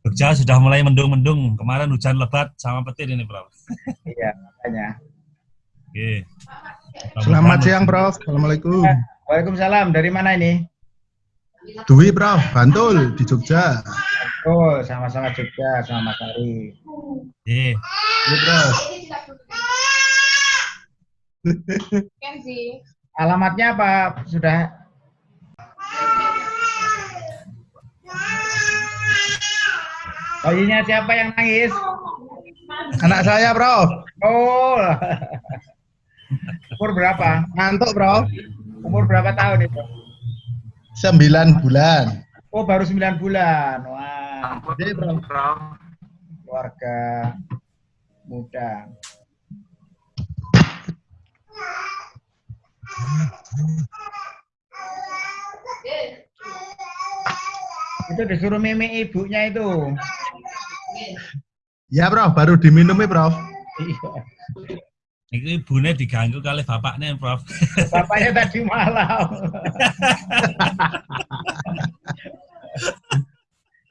Jogja sudah mulai mendung-mendung. Kemarin hujan lebat sama petir ini, Prof. Iya, makanya. Oke. Selamat siang, Prof. Assalamualaikum. Waalaikumsalam. Dari mana ini? Dwi, Prof. Bantul di Jogja. Oh, sama-sama Jogja, sama Mas Ari. Oke. Iya, Prof. Alamatnya apa? Sudah Bayinya siapa yang nangis? Anak saya, Prof. Oh. Umur berapa? Ngantuk, Prof. Umur berapa tahun itu? Sembilan bulan. Oh, baru 9 bulan. Wah, Jadi, Prof. keluarga muda. Itu disuruh mimi ibunya itu. Ya, Prof. Baru diminum ya, Prof. Iya. Ini ibunya diganggu kali bapaknya, Prof. Bapaknya tadi malam.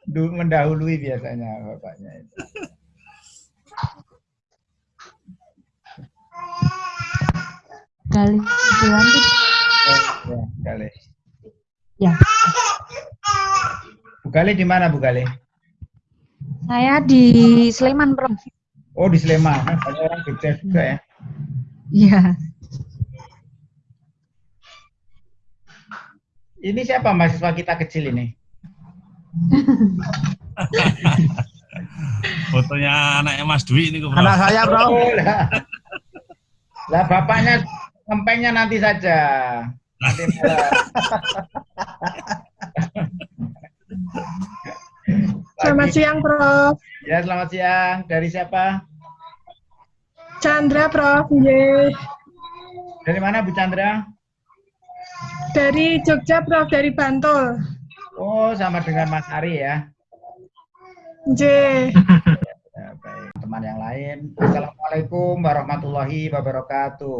Du- mendahului biasanya bapaknya itu. Kali bulan tuh. Oh, ya, Gale. Ya. Bu Gale di mana Bu Gale? Saya di Sleman, Prof. Oh di Sleman. Banyak orang Jogja juga ya. Iya. Ini siapa mahasiswa kita kecil ini? Fotonya anaknya Mas Dwi ini, Prof. Anak saya, Prof. Oh, lah. lah bapaknya kempengnya nanti saja. Nanti Selamat siang, Prof. Ya selamat siang. Dari siapa? Chandra, Prof. Yeay. Dari mana Bu Chandra? Dari Jogja, Prof. Dari Bantul. Oh sama dengan Mas Ari ya. Yeay. Ya, baik. Teman yang lain. Assalamualaikum warahmatullahi wabarakatuh.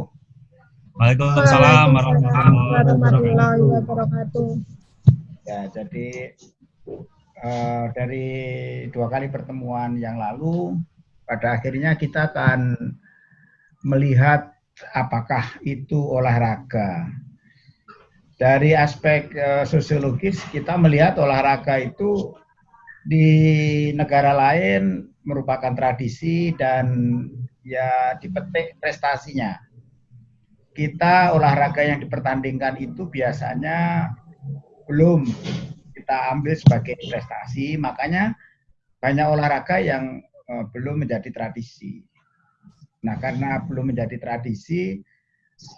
Waalaikumsalam warahmatullahi wabarakatuh. Ya, jadi eh, dari dua kali pertemuan yang lalu, pada akhirnya kita akan melihat apakah itu olahraga. Dari aspek eh, sosiologis, kita melihat olahraga itu di negara lain merupakan tradisi dan ya dipetik prestasinya. Kita olahraga yang dipertandingkan itu biasanya belum kita ambil sebagai prestasi, makanya banyak olahraga yang eh, belum menjadi tradisi. Nah, karena belum menjadi tradisi,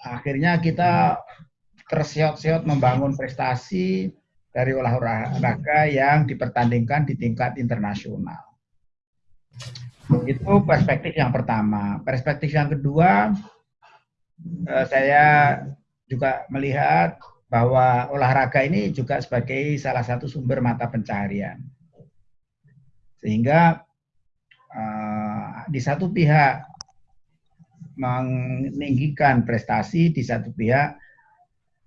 akhirnya kita terseot-seot membangun prestasi dari olahraga yang dipertandingkan di tingkat internasional. Itu perspektif yang pertama. Perspektif yang kedua, eh, saya juga melihat bahwa olahraga ini juga sebagai salah satu sumber mata pencaharian. Sehingga eh, di satu pihak meninggikan prestasi, di satu pihak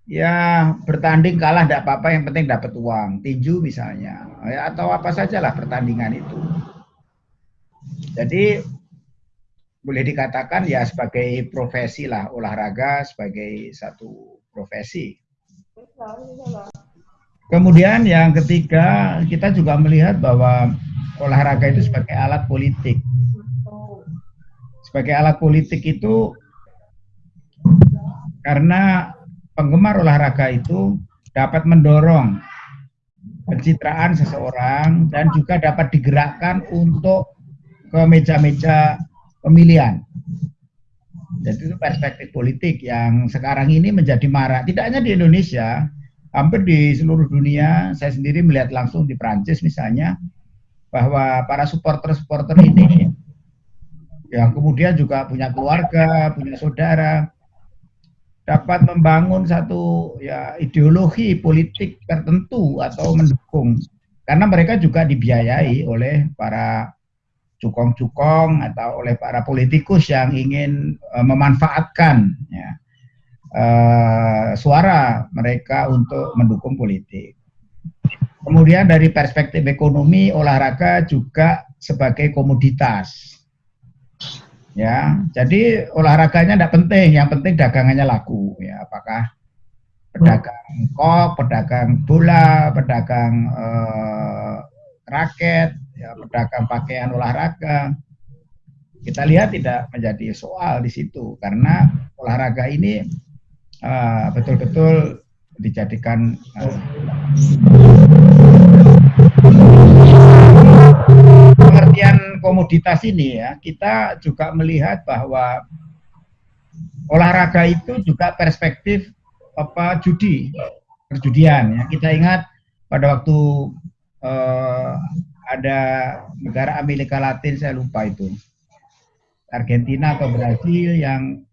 ya bertanding kalah tidak apa-apa, yang penting dapat uang, tinju misalnya, ya, atau apa sajalah pertandingan itu. Jadi boleh dikatakan ya sebagai profesi lah olahraga sebagai satu profesi. Kemudian yang ketiga, kita juga melihat bahwa olahraga itu sebagai alat politik. Sebagai alat politik itu karena penggemar olahraga itu dapat mendorong pencitraan seseorang dan juga dapat digerakkan untuk ke meja-meja pemilihan. Jadi itu perspektif politik yang sekarang ini menjadi marak. Tidak hanya di Indonesia, hampir di seluruh dunia. Saya sendiri melihat langsung di Prancis misalnya, bahwa para supporter-supporter ini yang kemudian juga punya keluarga, punya saudara, dapat membangun satu ya ideologi politik tertentu atau mendukung karena mereka juga dibiayai oleh para cukong-cukong atau oleh para politikus yang ingin uh, memanfaatkan ya, uh, suara mereka untuk mendukung politik. Kemudian dari perspektif ekonomi, olahraga juga sebagai komoditas. Ya, jadi olahraganya tidak penting, yang penting dagangannya laku. Ya, apakah pedagang kok, pedagang bola, pedagang eh, raket, ya, pedagang pakaian olahraga. Kita lihat tidak menjadi soal di situ karena olahraga ini eh, betul-betul dijadikan eh, pengertian komoditas ini ya, kita juga melihat bahwa olahraga itu juga perspektif apa judi, perjudian ya. Kita ingat pada waktu eh, ada negara Amerika Latin saya lupa itu. Argentina atau Brasil yang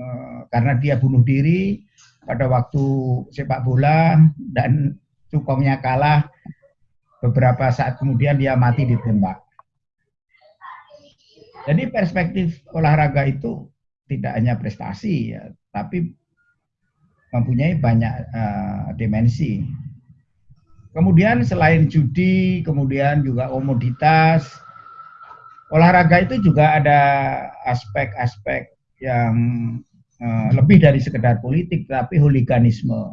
eh, karena dia bunuh diri pada waktu sepak bola dan cukongnya kalah beberapa saat kemudian dia mati ditembak. Jadi perspektif olahraga itu tidak hanya prestasi ya, tapi mempunyai banyak uh, dimensi. Kemudian selain judi, kemudian juga komoditas, olahraga itu juga ada aspek-aspek yang uh, lebih dari sekedar politik, tapi hooliganisme.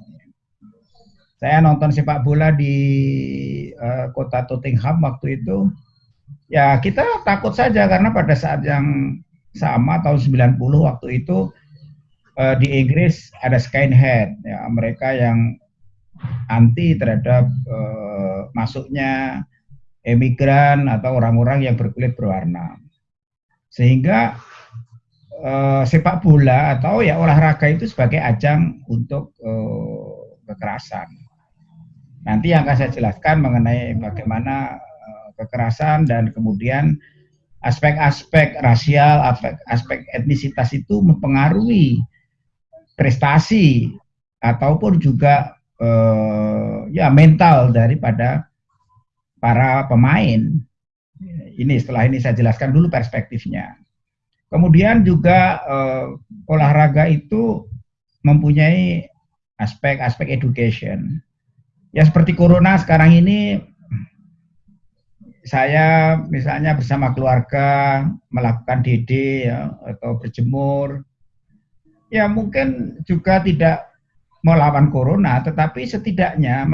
Saya nonton sepak bola di uh, kota Tottenham waktu itu. Ya kita takut saja karena pada saat yang sama tahun 90 waktu itu uh, di Inggris ada skinhead, ya mereka yang anti terhadap uh, masuknya emigran atau orang-orang yang berkulit berwarna. Sehingga uh, sepak bola atau ya olahraga itu sebagai ajang untuk uh, kekerasan. Nanti yang akan saya jelaskan mengenai bagaimana kekerasan dan kemudian aspek-aspek rasial, aspek, aspek etnisitas itu mempengaruhi prestasi ataupun juga uh, ya mental daripada para pemain. Ini setelah ini saya jelaskan dulu perspektifnya. Kemudian juga uh, olahraga itu mempunyai aspek-aspek education ya seperti corona sekarang ini saya misalnya bersama keluarga melakukan DD ya, atau berjemur ya mungkin juga tidak melawan corona tetapi setidaknya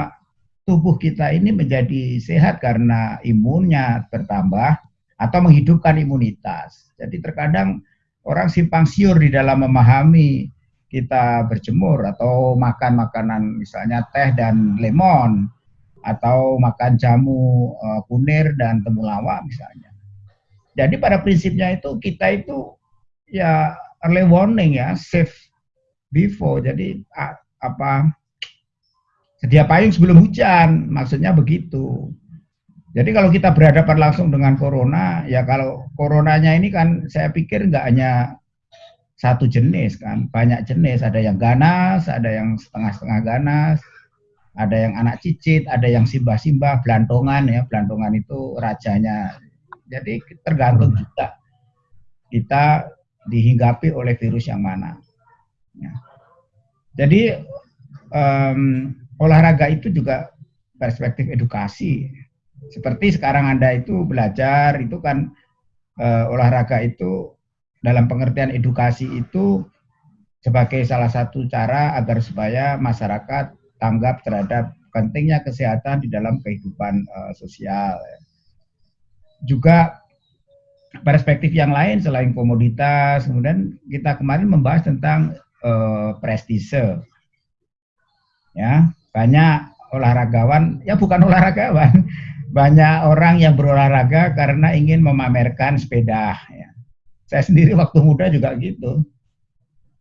tubuh kita ini menjadi sehat karena imunnya bertambah atau menghidupkan imunitas. Jadi terkadang orang simpang siur di dalam memahami kita berjemur atau makan makanan misalnya teh dan lemon atau makan jamu kunir dan temulawak misalnya. Jadi pada prinsipnya itu kita itu ya early warning ya, safe before. Jadi apa sedia payung sebelum hujan, maksudnya begitu. Jadi kalau kita berhadapan langsung dengan corona, ya kalau coronanya ini kan saya pikir nggak hanya satu jenis kan, banyak jenis, ada yang ganas, ada yang setengah-setengah ganas, ada yang anak cicit, ada yang simbah-simbah, belantongan ya, belantongan itu rajanya. Jadi tergantung juga kita dihinggapi oleh virus yang mana. Ya. Jadi um, olahraga itu juga perspektif edukasi. Seperti sekarang Anda itu belajar, itu kan uh, olahraga itu dalam pengertian edukasi itu sebagai salah satu cara agar supaya masyarakat tanggap terhadap pentingnya kesehatan di dalam kehidupan uh, sosial. Juga perspektif yang lain selain komoditas, kemudian kita kemarin membahas tentang prestise. Ya, banyak olahragawan, ya bukan olahragawan, banyak orang yang berolahraga karena ingin memamerkan sepeda. Ya saya sendiri waktu muda juga gitu.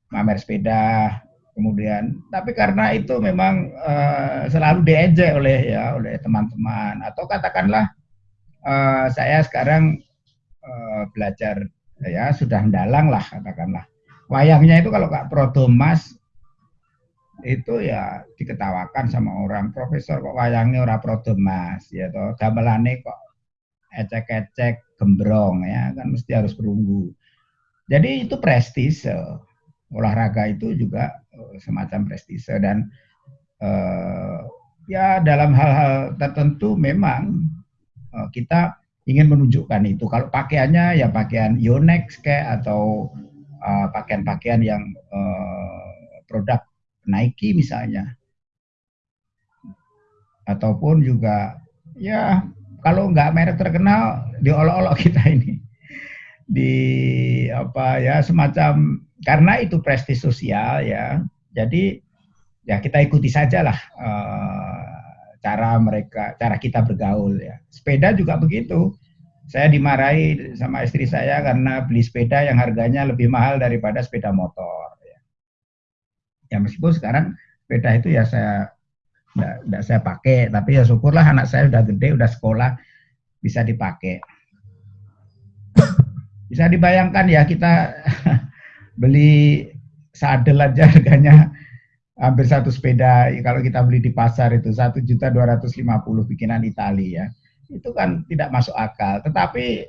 Mamer sepeda, kemudian tapi karena itu memang uh, selalu diejek oleh ya oleh teman-teman atau katakanlah uh, saya sekarang uh, belajar ya sudah mendalang lah katakanlah wayangnya itu kalau Kak Prodomas itu ya diketawakan sama orang profesor kok wayangnya ora Prodomas ya toh gamelane kok ecek-ecek gembrong ya kan mesti harus perunggu. Jadi itu prestise olahraga itu juga semacam prestise dan eh, ya dalam hal-hal tertentu memang eh, kita ingin menunjukkan itu. Kalau pakaiannya ya pakaian Yonex kayak atau eh, pakaian-pakaian yang eh, produk Nike misalnya. Ataupun juga ya kalau nggak merek terkenal diolok-olok kita ini. Di apa ya semacam karena itu prestis sosial ya. Jadi ya kita ikuti saja lah eh, cara mereka cara kita bergaul ya. Sepeda juga begitu saya dimarahi sama istri saya karena beli sepeda yang harganya lebih mahal daripada sepeda motor ya, ya meskipun sekarang sepeda itu ya saya tidak saya pakai tapi ya syukurlah anak saya udah gede udah sekolah bisa dipakai. Bisa dibayangkan ya kita beli sadel aja harganya hampir satu sepeda. Kalau kita beli di pasar itu satu juta dua ratus lima puluh bikinan Italia ya itu kan tidak masuk akal tetapi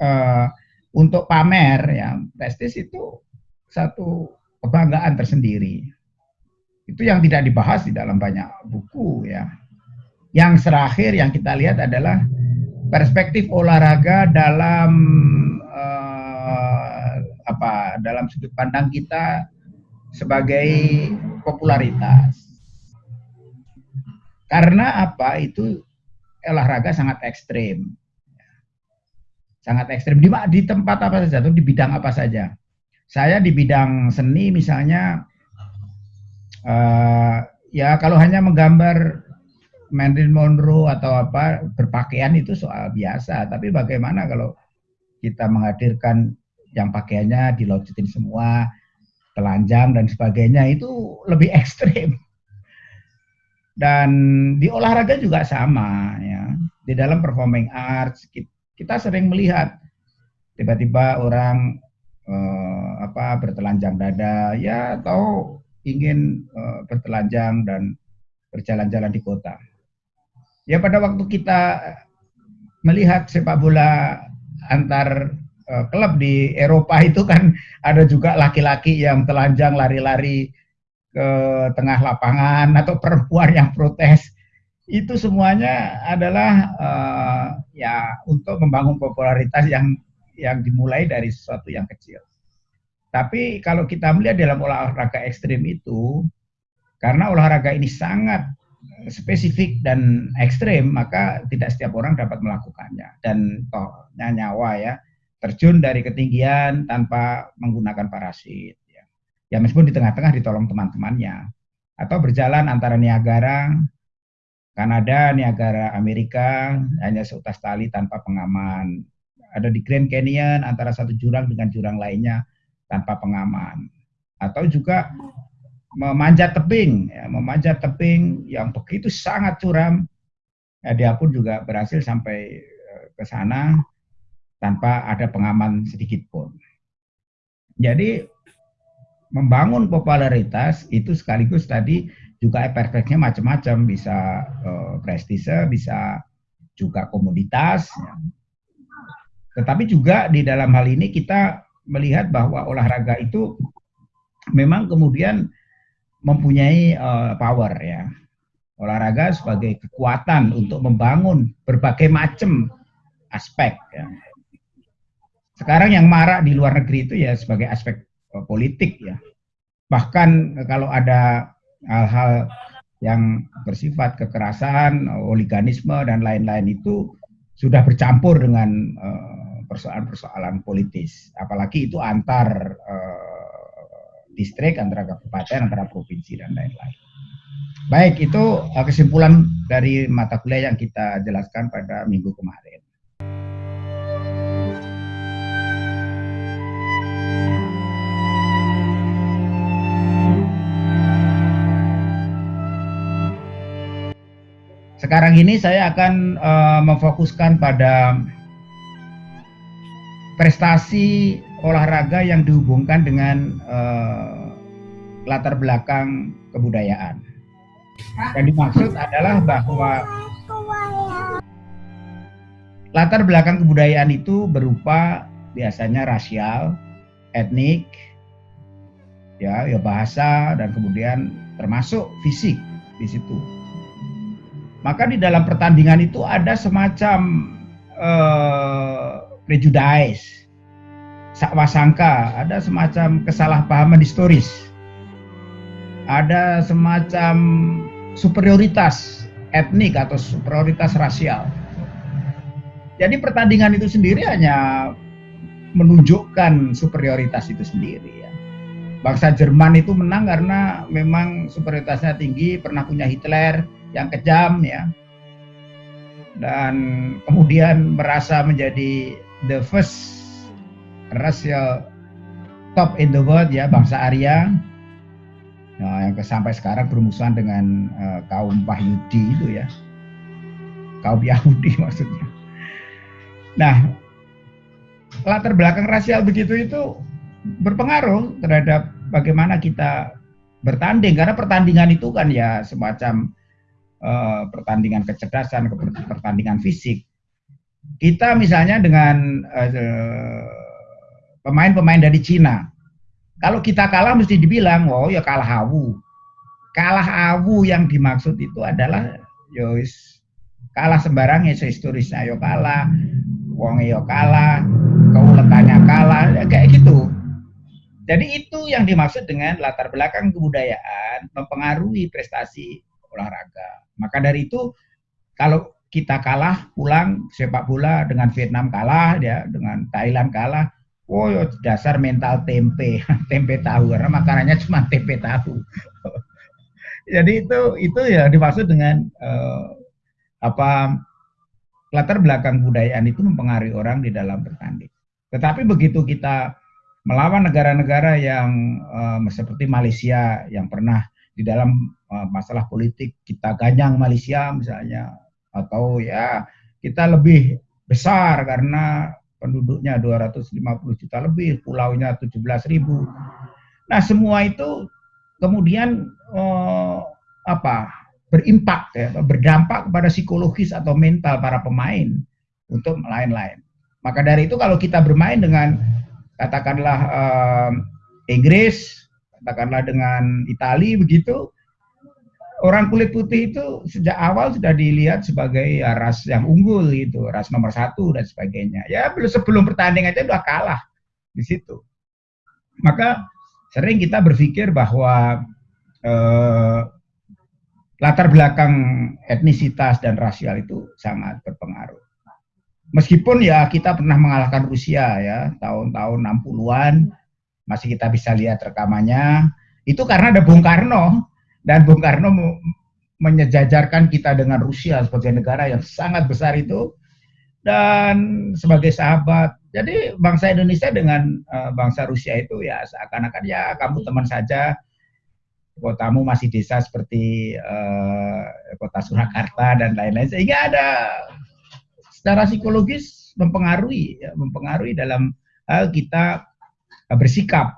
eh, untuk pamer ya prestis itu satu kebanggaan tersendiri itu yang tidak dibahas di dalam banyak buku ya. Yang terakhir yang kita lihat adalah perspektif olahraga dalam eh, apa dalam sudut pandang kita sebagai popularitas. Karena apa itu olahraga sangat ekstrim. Sangat ekstrim di, di tempat apa saja, di bidang apa saja. Saya di bidang seni misalnya uh, ya kalau hanya menggambar Marilyn Monroe atau apa berpakaian itu soal biasa tapi bagaimana kalau kita menghadirkan yang pakaiannya dilocetin semua telanjang dan sebagainya itu lebih ekstrim dan di olahraga juga sama ya di dalam performing arts kita sering melihat tiba-tiba orang eh, apa bertelanjang dada ya atau ingin uh, bertelanjang dan berjalan-jalan di kota. Ya pada waktu kita melihat sepak bola antar uh, klub di Eropa itu kan ada juga laki-laki yang telanjang lari-lari ke tengah lapangan atau perempuan yang protes. Itu semuanya adalah uh, ya untuk membangun popularitas yang yang dimulai dari sesuatu yang kecil. Tapi kalau kita melihat dalam olahraga ekstrim itu, karena olahraga ini sangat spesifik dan ekstrim, maka tidak setiap orang dapat melakukannya. Dan tohnya nyawa ya, terjun dari ketinggian tanpa menggunakan parasit. Ya, meskipun di tengah-tengah ditolong teman-temannya. Atau berjalan antara Niagara, Kanada, Niagara, Amerika, hanya seutas tali tanpa pengaman. Ada di Grand Canyon antara satu jurang dengan jurang lainnya tanpa pengaman atau juga memanjat tebing ya, memanjat tebing yang begitu sangat curam ya, dia pun juga berhasil sampai eh, ke sana tanpa ada pengaman sedikit pun jadi membangun popularitas itu sekaligus tadi juga efeknya macam-macam bisa uh, prestise bisa juga komoditas tetapi juga di dalam hal ini kita melihat bahwa olahraga itu memang kemudian mempunyai uh, power ya. Olahraga sebagai kekuatan untuk membangun berbagai macam aspek ya. Sekarang yang marak di luar negeri itu ya sebagai aspek politik ya. Bahkan kalau ada hal-hal yang bersifat kekerasan, oliganisme dan lain-lain itu sudah bercampur dengan uh, persoalan-persoalan politis, apalagi itu antar uh, distrik, antara kabupaten, antara provinsi dan lain-lain. Baik, itu kesimpulan dari mata kuliah yang kita jelaskan pada minggu kemarin. Sekarang ini saya akan uh, memfokuskan pada prestasi olahraga yang dihubungkan dengan uh, latar belakang kebudayaan. Yang dimaksud adalah bahwa latar belakang kebudayaan itu berupa biasanya rasial, etnik, ya, ya bahasa dan kemudian termasuk fisik di situ. Maka di dalam pertandingan itu ada semacam eh, prejudice, sakwasangka, ada semacam kesalahpahaman historis, ada semacam superioritas etnik atau superioritas rasial. Jadi pertandingan itu sendiri hanya menunjukkan superioritas itu sendiri ya. Bangsa Jerman itu menang karena memang superioritasnya tinggi, pernah punya Hitler yang kejam ya. Dan kemudian merasa menjadi the first racial top in the world ya bangsa Arya. Nah, yang sampai sekarang bermusuhan dengan uh, kaum Wahyudi itu ya. Kaum Yahudi maksudnya. Nah, latar belakang rasial begitu itu berpengaruh terhadap bagaimana kita bertanding karena pertandingan itu kan ya semacam uh, pertandingan kecerdasan, pertandingan fisik. Kita misalnya dengan pemain-pemain uh, dari Cina, kalau kita kalah mesti dibilang, oh ya kalah awu. Kalah awu yang dimaksud itu adalah yois ya kalah sembarangnya sehistorisnya yo ya kalah wong yo kalah, keuletannya kalah, ya kayak gitu. Jadi itu yang dimaksud dengan latar belakang kebudayaan mempengaruhi prestasi olahraga. Maka dari itu kalau kita kalah pulang sepak bola dengan Vietnam kalah ya, dengan Thailand kalah, oh dasar mental tempe, tempe tahu karena makanannya cuma tempe tahu. Jadi itu itu ya dimaksud dengan uh, apa latar belakang budayaan itu mempengaruhi orang di dalam bertanding. Tetapi begitu kita melawan negara-negara yang uh, seperti Malaysia yang pernah di dalam masalah politik kita ganyang Malaysia misalnya atau ya kita lebih besar karena penduduknya 250 juta lebih, pulaunya 17 ribu. Nah semua itu kemudian uh, apa berimpak ya, berdampak kepada psikologis atau mental para pemain untuk lain-lain. Maka dari itu kalau kita bermain dengan katakanlah uh, Inggris, katakanlah dengan Italia begitu, orang kulit putih itu sejak awal sudah dilihat sebagai ya, ras yang unggul itu, ras nomor satu dan sebagainya. Ya belum sebelum pertandingan aja udah kalah di situ. Maka sering kita berpikir bahwa eh, latar belakang etnisitas dan rasial itu sangat berpengaruh. Meskipun ya kita pernah mengalahkan Rusia ya tahun-tahun 60-an masih kita bisa lihat rekamannya itu karena ada Bung Karno dan Bung Karno menyejajarkan kita dengan Rusia sebagai negara yang sangat besar itu dan sebagai sahabat. Jadi bangsa Indonesia dengan uh, bangsa Rusia itu ya seakan-akan ya kamu teman saja. Kotamu masih desa seperti uh, kota Surakarta dan lain-lain. Sehingga ada secara psikologis mempengaruhi ya, mempengaruhi dalam hal kita bersikap.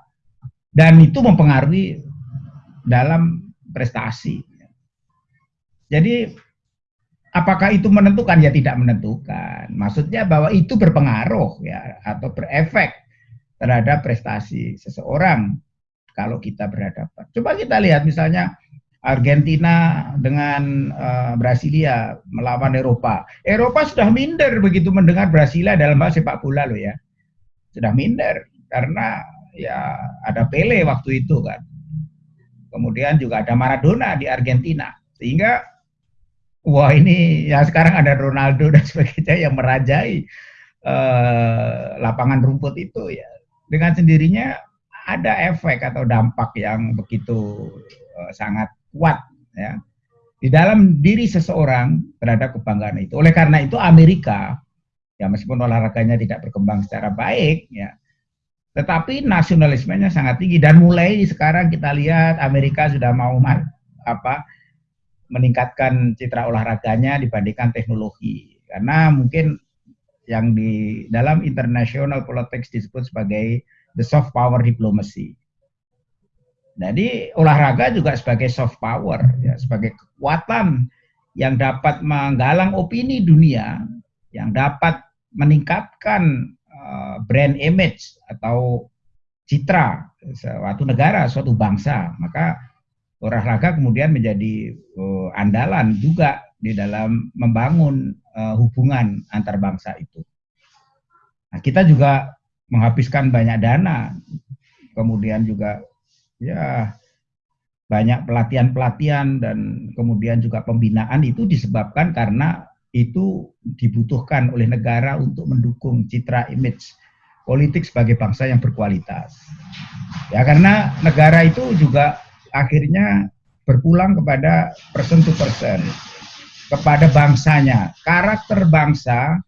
Dan itu mempengaruhi dalam prestasi. Jadi apakah itu menentukan ya tidak menentukan. Maksudnya bahwa itu berpengaruh ya atau berefek terhadap prestasi seseorang kalau kita berhadapan. Coba kita lihat misalnya Argentina dengan uh, Brasilia melawan Eropa. Eropa sudah minder begitu mendengar Brasilia dalam hal sepak bola loh ya. Sudah minder karena ya ada Pele waktu itu kan. Kemudian juga ada Maradona di Argentina. Sehingga wah ini ya sekarang ada Ronaldo dan sebagainya yang merajai uh, lapangan rumput itu ya. Dengan sendirinya ada efek atau dampak yang begitu uh, sangat kuat ya di dalam diri seseorang terhadap kebanggaan itu. Oleh karena itu Amerika ya meskipun olahraganya tidak berkembang secara baik ya tetapi nasionalismenya sangat tinggi dan mulai sekarang kita lihat Amerika sudah mau apa meningkatkan citra olahraganya dibandingkan teknologi karena mungkin yang di dalam international politics disebut sebagai the soft power diplomacy. Jadi olahraga juga sebagai soft power, ya, sebagai kekuatan yang dapat menggalang opini dunia, yang dapat meningkatkan brand image atau citra suatu negara, suatu bangsa. Maka olahraga kemudian menjadi uh, andalan juga di dalam membangun eh, hubungan antar bangsa itu. Nah, kita juga menghabiskan banyak dana, kemudian juga ya banyak pelatihan-pelatihan dan kemudian juga pembinaan itu disebabkan karena itu dibutuhkan oleh negara untuk mendukung citra image politik sebagai bangsa yang berkualitas. Ya karena negara itu juga akhirnya berpulang kepada person to person, kepada bangsanya. Karakter bangsa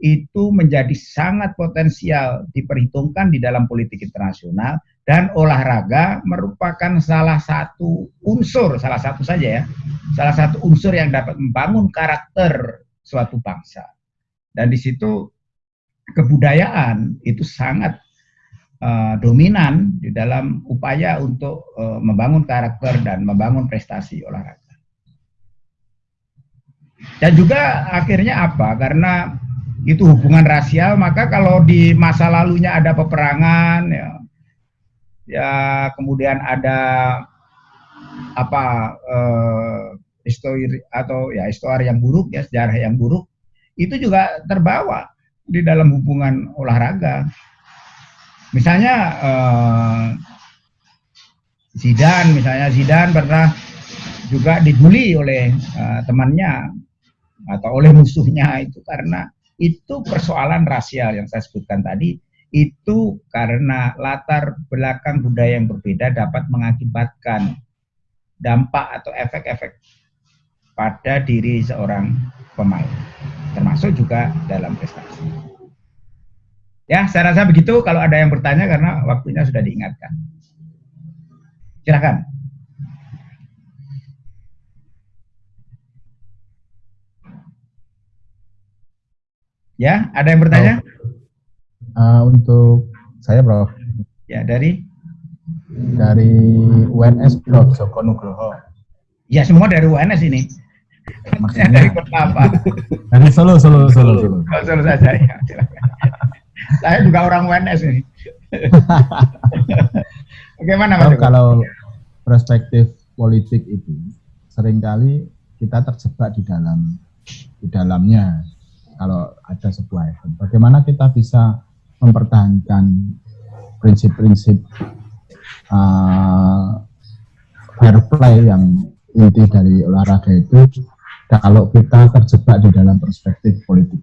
itu menjadi sangat potensial diperhitungkan di dalam politik internasional dan olahraga merupakan salah satu unsur, salah satu saja ya, salah satu unsur yang dapat membangun karakter suatu bangsa. Dan di situ kebudayaan itu sangat uh, dominan di dalam upaya untuk uh, membangun karakter dan membangun prestasi olahraga. Dan juga akhirnya apa? Karena itu hubungan rasial, maka kalau di masa lalunya ada peperangan, ya, ya kemudian ada apa eh, histori atau ya histori yang buruk ya sejarah yang buruk itu juga terbawa di dalam hubungan olahraga. Misalnya eh, Zidane, misalnya Zidane pernah juga dibully oleh eh, temannya atau oleh musuhnya itu karena itu persoalan rasial yang saya sebutkan tadi itu karena latar belakang budaya yang berbeda dapat mengakibatkan dampak atau efek-efek pada diri seorang pemain, termasuk juga dalam prestasi. Ya, saya rasa begitu. Kalau ada yang bertanya karena waktunya sudah diingatkan. Silakan. Ya, ada yang bertanya? Uh, untuk saya, Prof. Ya, dari? Dari UNS, Prof. Joko Nugroho. Ya, semua dari UNS ini. Maksudnya dari kota apa? Dari Solo, Solo, Solo, Solo. Oh, Solo saja ya. Saya juga orang UNS ini. Bagaimana Mas? Kalau perspektif politik itu sering kali kita terjebak di dalam di dalamnya kalau ada sebuah event. Bagaimana kita bisa mempertahankan prinsip-prinsip uh, fair play yang inti dari olahraga itu kalau kita terjebak di dalam perspektif politik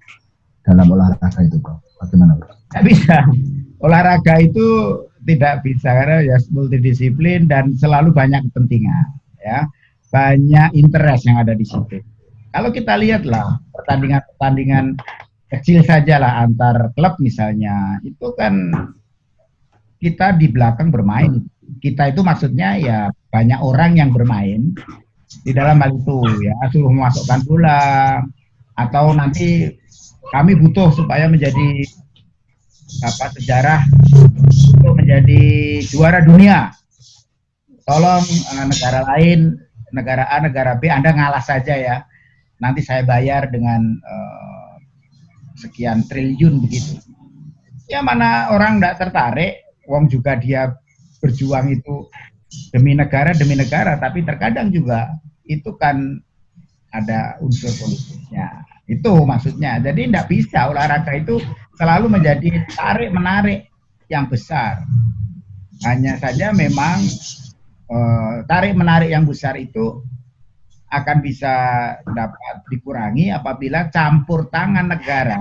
dalam olahraga itu bro bagaimana bro? Tidak bisa. Olahraga itu tidak bisa karena ya multidisiplin dan selalu banyak kepentingan ya. Banyak interest yang ada di situ. Kalau kita lihatlah pertandingan-pertandingan kecil saja lah antar klub misalnya itu kan kita di belakang bermain. Kita itu maksudnya ya banyak orang yang bermain di dalam hal itu ya. Suruh memasukkan bola. Atau nanti kami butuh supaya menjadi apa sejarah untuk menjadi juara dunia. Tolong uh, negara lain negara A negara B Anda ngalah saja ya. Nanti saya bayar dengan uh, sekian triliun begitu. Ya mana orang tidak tertarik, wong juga dia berjuang itu demi negara demi negara, tapi terkadang juga itu kan ada unsur politiknya. Itu maksudnya. Jadi tidak bisa olahraga itu selalu menjadi tarik menarik yang besar. Hanya saja memang eh, tarik menarik yang besar itu akan bisa dapat dikurangi apabila campur tangan negara,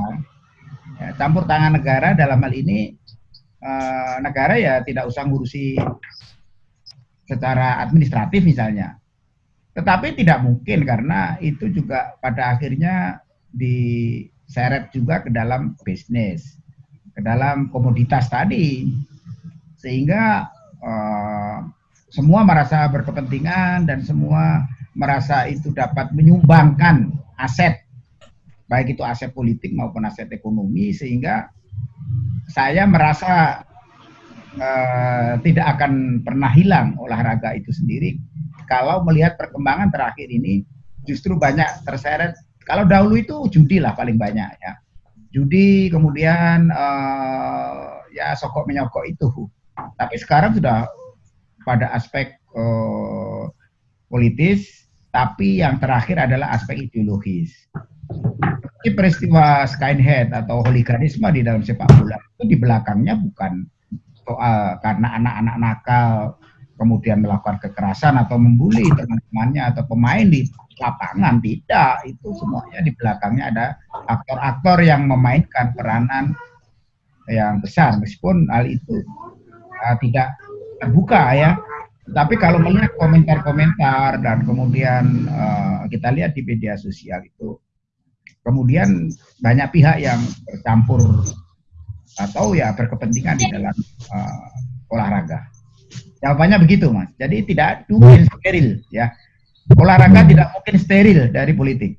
ya, campur tangan negara dalam hal ini eh, negara ya tidak usah ngurusi secara administratif misalnya. Tetapi tidak mungkin karena itu juga pada akhirnya diseret juga ke dalam bisnis, ke dalam komoditas tadi, sehingga eh, semua merasa berkepentingan dan semua merasa itu dapat menyumbangkan aset baik itu aset politik maupun aset ekonomi sehingga saya merasa uh, tidak akan pernah hilang olahraga itu sendiri. Kalau melihat perkembangan terakhir ini justru banyak terseret. Kalau dahulu itu judi lah paling banyak ya. Judi kemudian uh, ya sokok menyokok itu. Tapi sekarang sudah pada aspek uh, politis tapi yang terakhir adalah aspek ideologis. Ini peristiwa skinhead atau hooliganisme di dalam sepak bola itu di belakangnya bukan soal karena anak-anak nakal kemudian melakukan kekerasan atau membuli teman-temannya atau pemain di lapangan tidak. Itu semuanya di belakangnya ada aktor-aktor yang memainkan peranan yang besar. Meskipun hal itu uh, tidak terbuka ya. Tapi kalau melihat komentar-komentar dan kemudian uh, kita lihat di media sosial itu kemudian banyak pihak yang bercampur atau ya berkepentingan di dalam uh, olahraga. Jawabannya begitu mas. Jadi tidak mungkin steril ya. Olahraga tidak mungkin steril dari politik.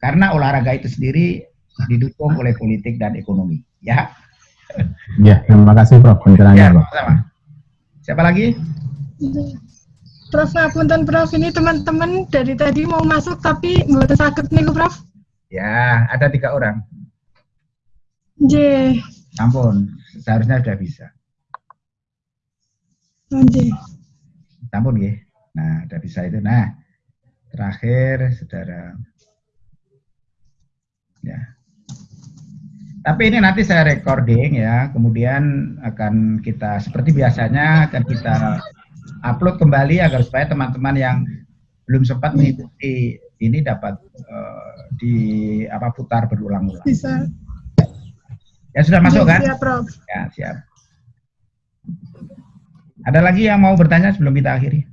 Karena olahraga itu sendiri didukung oleh politik dan ekonomi ya. Ya, terima kasih Prof. ya Pencerahannya, Prof. sama siapa lagi? Prof, ngapunten Prof, ini teman-teman dari tadi mau masuk tapi nggak sakit nih Prof. ya ada tiga orang. J, ampun seharusnya sudah bisa J. ampun ya nah sudah bisa itu nah terakhir saudara ya tapi ini nanti saya recording ya, kemudian akan kita seperti biasanya akan kita upload kembali agar supaya teman-teman yang belum sempat mengikuti ini dapat eh, di apa putar berulang-ulang. Bisa. Ya sudah masuk kan? Siap, Prof. Ya siap. Ada lagi yang mau bertanya sebelum kita akhiri?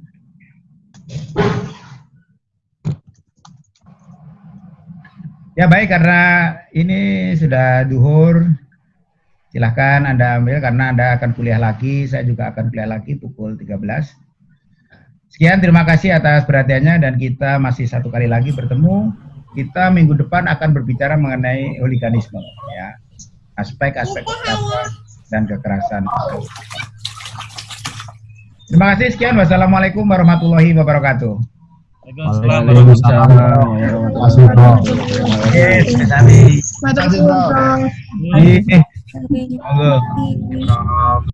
Ya baik karena ini sudah duhur, silahkan Anda ambil karena Anda akan kuliah lagi, saya juga akan kuliah lagi pukul 13. Sekian terima kasih atas perhatiannya dan kita masih satu kali lagi bertemu. Kita minggu depan akan berbicara mengenai hooliganisme ya. Aspek-aspek kekerasan dan kekerasan. Terima kasih sekian. Wassalamualaikum warahmatullahi wabarakatuh. Waalaikumsalam. Terima kasih.